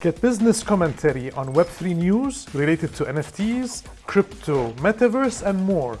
Get business commentary on Web3 news related to NFTs, crypto, metaverse, and more.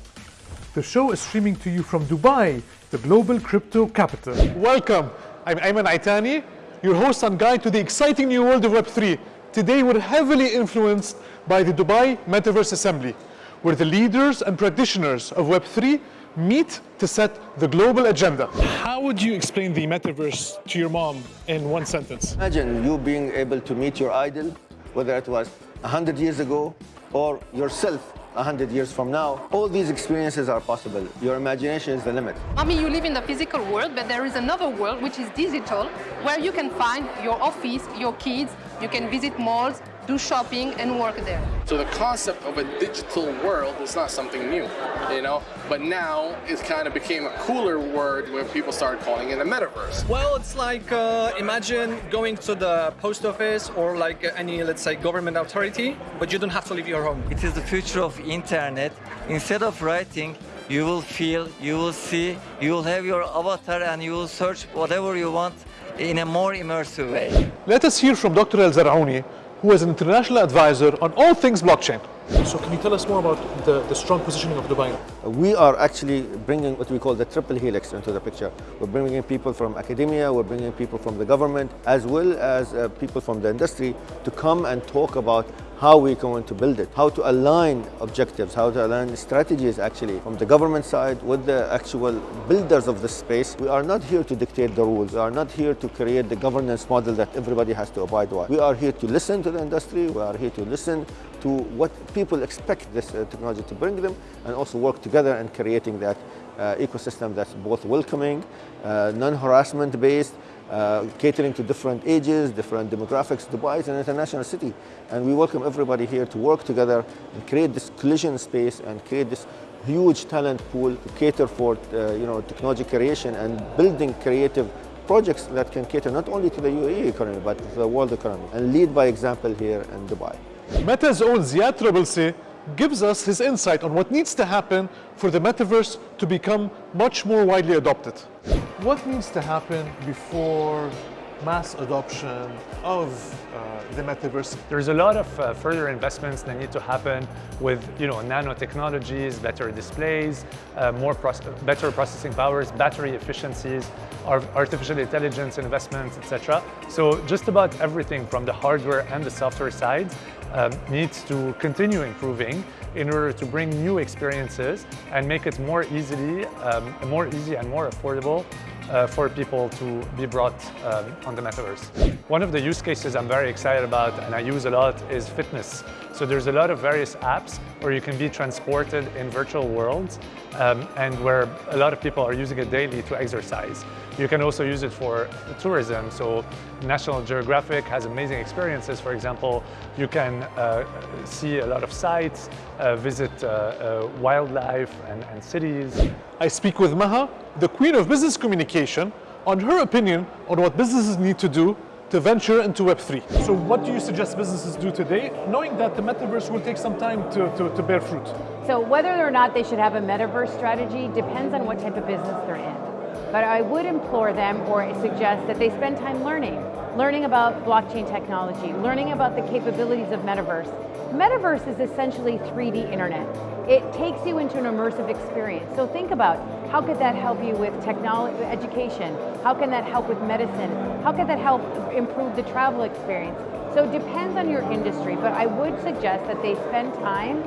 The show is streaming to you from Dubai, the global crypto capital. Welcome. I'm Ayman Itani, your host and guide to the exciting new world of Web3. Today, we're heavily influenced by the Dubai Metaverse Assembly, where the leaders and practitioners of Web3 meet to set the global agenda. How would you explain the metaverse to your mom in one sentence? Imagine you being able to meet your idol, whether it was 100 years ago or yourself 100 years from now. All these experiences are possible. Your imagination is the limit. I mean, you live in the physical world, but there is another world which is digital, where you can find your office, your kids, you can visit malls, do shopping and work there. So the concept of a digital world is not something new, you know, but now it kind of became a cooler word when people started calling it a metaverse. Well, it's like uh, imagine going to the post office or like any, let's say, government authority, but you don't have to leave your home. It is the future of internet. Instead of writing, you will feel, you will see, you will have your avatar and you will search whatever you want in a more immersive way. Let us hear from Dr. Alzarouni, who is an international advisor on all things blockchain. So can you tell us more about the, the strong positioning of Dubai? We are actually bringing what we call the triple helix into the picture. We're bringing people from academia, we're bringing people from the government, as well as uh, people from the industry to come and talk about how we're going to build it, how to align objectives, how to align strategies actually from the government side with the actual builders of the space. We are not here to dictate the rules. We are not here to create the governance model that everybody has to abide by. We are here to listen to the industry. We are here to listen to what people expect this uh, technology to bring them and also work together in creating that uh, ecosystem that's both welcoming, uh, non-harassment based, uh, catering to different ages, different demographics. Dubai is an international city, and we welcome everybody here to work together and create this collision space and create this huge talent pool to cater for uh, you know technology creation and building creative projects that can cater not only to the UAE economy but to the world economy and lead by example here in Dubai. Meta's own Ziad Trablsi gives us his insight on what needs to happen for the metaverse to become much more widely adopted. What needs to happen before mass adoption of uh, the metaverse? There's a lot of uh, further investments that need to happen with you know, nanotechnologies, better displays, uh, more better processing powers, battery efficiencies, artificial intelligence investments, etc. So just about everything from the hardware and the software side um, needs to continue improving in order to bring new experiences and make it more easily, um, more easy and more affordable uh, for people to be brought um, on the metaverse. One of the use cases I'm very excited about and I use a lot is fitness. So there's a lot of various apps where you can be transported in virtual worlds um, and where a lot of people are using it daily to exercise. You can also use it for tourism. So National Geographic has amazing experiences. For example, you can uh, see a lot of sites, uh, visit uh, uh wildlife and, and cities. I speak with Maha, the queen of business communication, on her opinion on what businesses need to do to venture into Web3. So what do you suggest businesses do today, knowing that the metaverse will take some time to, to, to bear fruit? So whether or not they should have a metaverse strategy depends on what type of business they're in. But I would implore them or suggest that they spend time learning. Learning about blockchain technology, learning about the capabilities of metaverse. Metaverse is essentially 3D internet. It takes you into an immersive experience. So think about how could that help you with technology, education? How can that help with medicine? How could that help improve the travel experience? So it depends on your industry, but I would suggest that they spend time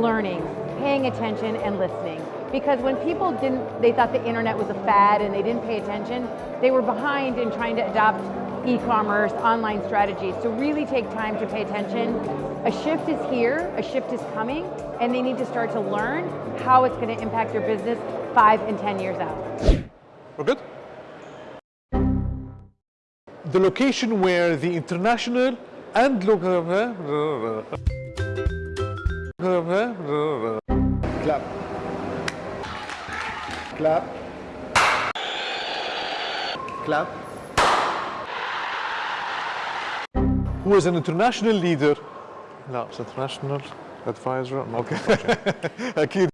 learning, paying attention and listening. Because when people didn't, they thought the internet was a fad and they didn't pay attention, they were behind in trying to adopt e-commerce, online strategies. So really take time to pay attention. A shift is here, a shift is coming, and they need to start to learn how it's going to impact their business five and 10 years out. We're good? The location where the international and local... Clap. Clap. Clap. Who is an international leader? No, it's international advisor. Okay.